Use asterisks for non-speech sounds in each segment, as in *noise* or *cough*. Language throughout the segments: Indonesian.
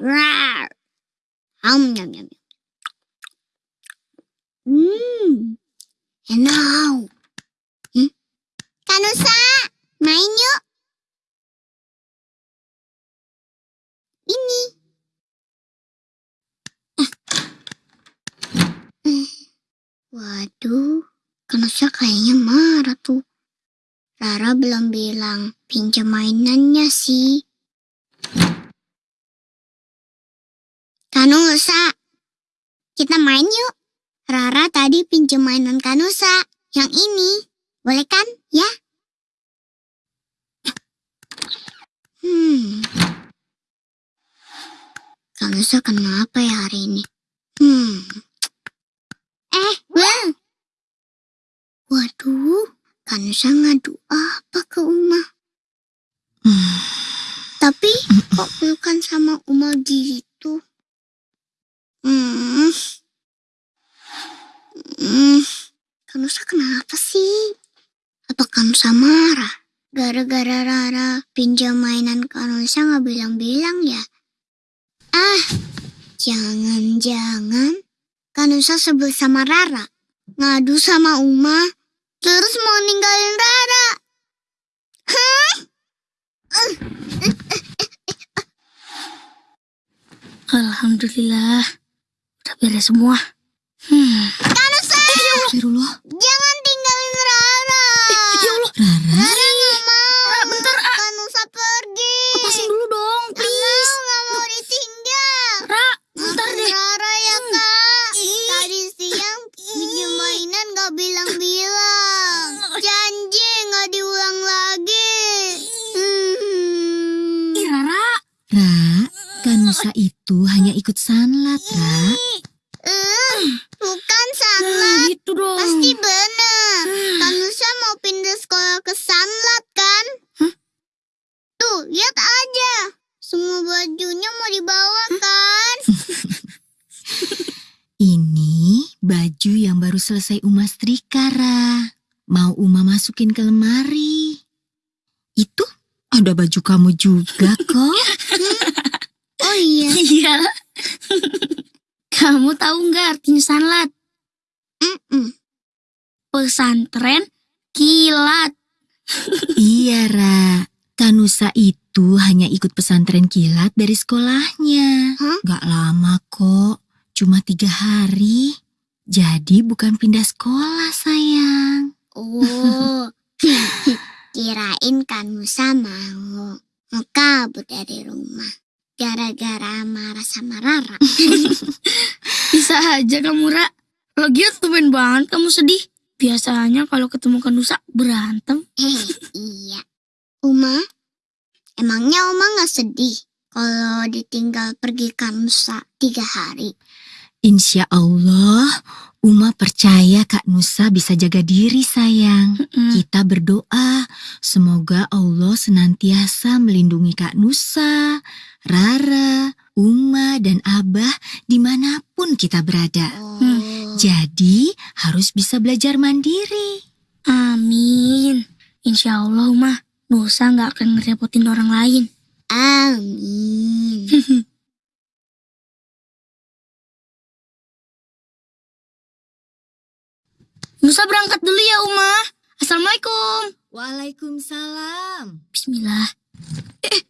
Rawr. Um, yum, yum, yum. Mmm. And now. Waduh, Kanusa kayaknya marah tuh. Rara belum bilang pinjam mainannya sih. Kanusa, kita main yuk. Rara tadi pinjam mainan Kanusa. Yang ini, boleh kan ya? Hmm. Kanusa kenapa ya hari ini? Hmm. Eh, Will. Kanusa ngadu apa ke Uma? Hmm. Tapi kok pelukan sama Uma gitu? Hmm. Hmm. Kanusa kenapa sih? Apa Kanusa marah? Gara-gara Rara pinjam mainan Kanusa nggak bilang-bilang ya? Ah, jangan-jangan Kanusa sebel sama Rara. Ngadu sama Uma, terus mau ninggalin Rara. Hah? Alhamdulillah. Udah beres semua. Hmm. Kanusa, Astagfirullah. jangan tinggalin Rara. Ya Allah. Rara. Rara nggak mau. Ra, bentar, ah. Kanusa pergi. Lepasin dulu dong, Nggak please. mau, nggak mau ditinggal. Ra, bentar Maafin deh. Rara ya kak. Tadi siang pinjam mainan nggak bilang-bilang. Janji nggak diulang lagi. Hmm. Ih, Rara. Ra, Kanusa itu hanya ikut sanlat, Ra. Eh, bukan Nah, Sanlat. gitu dong. Pasti benar. Kanusa mau pindah sekolah ke Sanlat kan? Hah? Tuh, lihat aja. Semua bajunya mau dibawa kan? *laughs* Ini baju yang baru selesai Uma setrika, Ra. Mau Uma masukin ke lemari. Itu ada baju kamu juga *laughs* kok. Iya. *laughs* Iya. Kamu tahu nggak artinya sanlat? Mm-mm. Pesantren kilat. *laughs* iya, Ra. Kanusa itu hanya ikut pesantren kilat dari sekolahnya. Hah? Gak lama kok, cuma tiga hari. Jadi bukan pindah sekolah, sayang. Oh, *laughs* kirain Kanusa mau mau kabur dari rumah. Gara-gara marah sama Rara. *laughs* Bisa aja kamu, Ra. Lagian tumben banget kamu sedih. Biasanya kalau ketemu Kanusa berantem. Hei, iya. Uma, emangnya Uma nggak sedih kalau ditinggal pergi Kanusa tiga hari? Insya Allah, Uma percaya Kak Nusa bisa jaga diri sayang. Mm-mm. Kita berdoa, semoga Allah senantiasa melindungi Kak Nusa, Rara, Uma, dan Abah di mana pun kita berada. Oh, Jadi harus bisa belajar mandiri. Amin. Insya Allah, Uma. Nusa nggak akan ngerepotin orang lain. amin. *laughs* Nusa berangkat dulu ya, Uma. Assalamualaikum. Waalaikumsalam. Bismillah. Eh,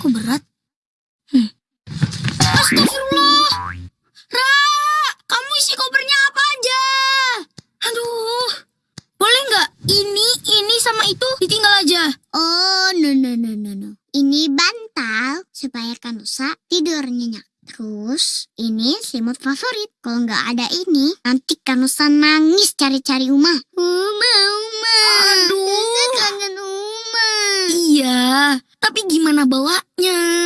kok berat? Hmm. Astagfirullah. Ra, kamu isi kopernya apa aja? Aduh. Boleh nggak ini, ini sama itu ditinggal aja? Oh, no, no, no, no, no. Ini bantal supaya Kanusa tidur nyenyak. Terus, ini selimut favorit. Kalau nggak ada ini, nanti Kanusa nangis cari-cari Uma. Uma, Uma. Aduh. Kangen Uma. Iya, tapi gimana bawanya?